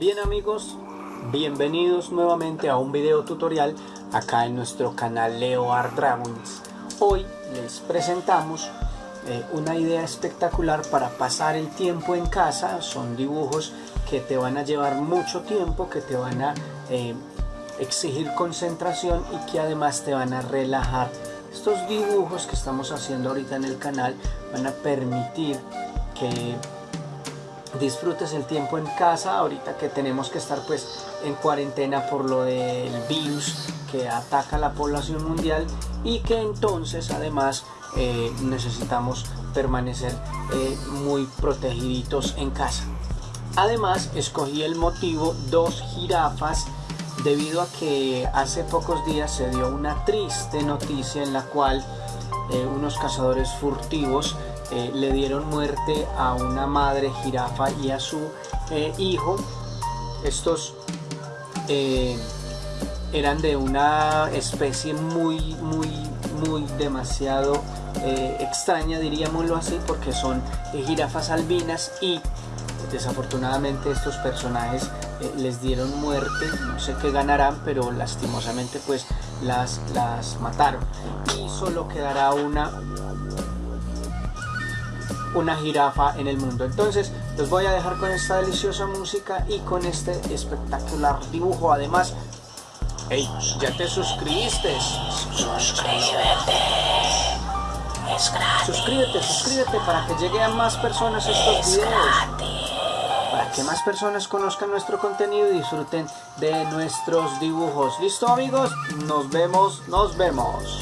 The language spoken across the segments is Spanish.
Bien amigos, bienvenidos nuevamente a un video tutorial acá en nuestro canal Leo Art. Hoy les presentamos eh, una idea espectacular para pasar el tiempo en casa. Son dibujos que te van a llevar mucho tiempo, que te van a eh, exigir concentración y que además te van a relajar. Estos dibujos que estamos haciendo ahorita en el canal van a permitir que disfrutes el tiempo en casa ahorita que tenemos que estar pues en cuarentena por lo del virus que ataca a la población mundial y que entonces además eh, necesitamos permanecer eh, muy protegiditos en casa. Además escogí el motivo dos jirafas debido a que hace pocos días se dio una triste noticia en la cual eh, unos cazadores furtivos eh, le dieron muerte a una madre jirafa y a su eh, hijo. Estos eh, eran de una especie muy, muy, muy demasiado extraña, diríamoslo así, porque son jirafas albinas y desafortunadamente estos personajes les dieron muerte, no sé qué ganarán, pero lastimosamente pues las, las mataron. Y solo quedará una una jirafa en el mundo. Entonces los voy a dejar con esta deliciosa música y con este espectacular dibujo. Además, hey, ya te suscribiste. Suscríbete. Es gratis. Suscríbete, suscríbete para que lleguen a más personas estos Es videos. gratis. Para que más personas conozcan nuestro contenido y disfruten de nuestros dibujos. ¿Listo amigos? Nos vemos, nos vemos.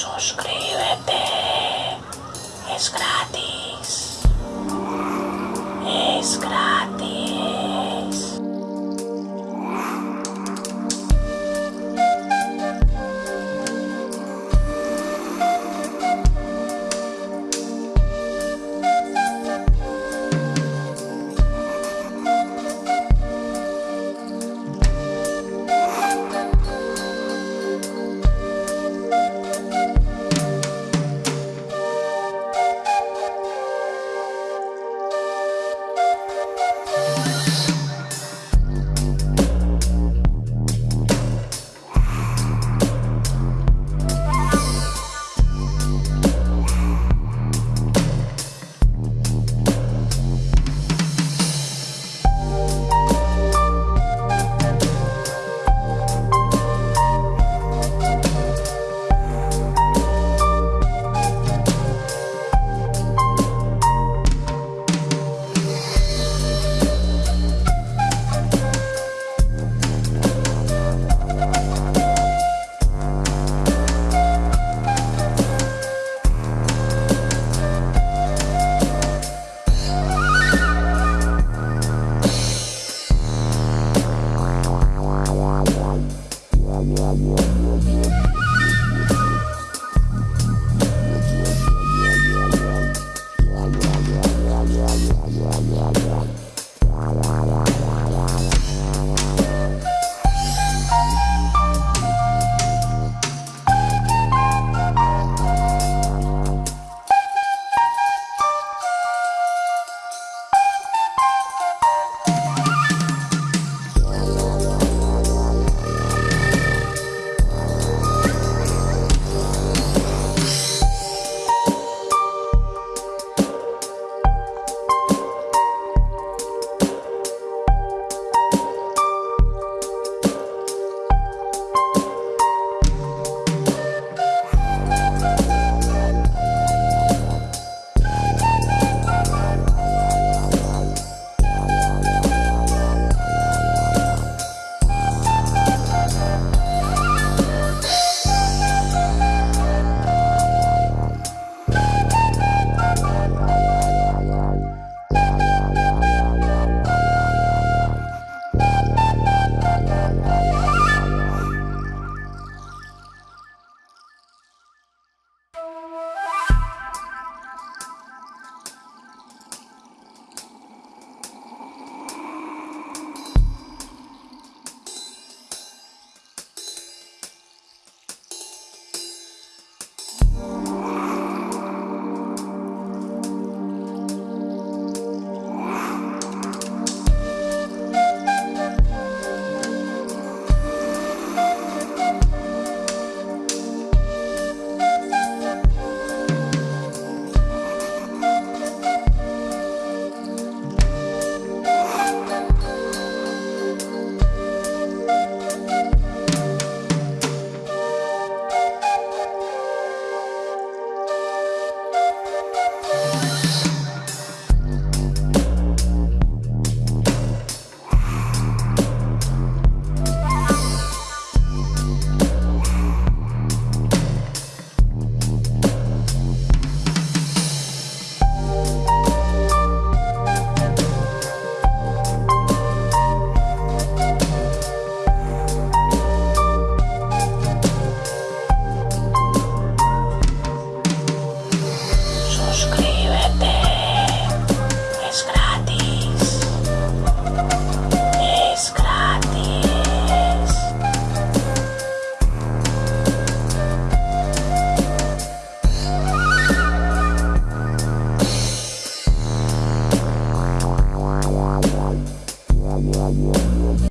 Suscríbete. Es gratis. Es gratis.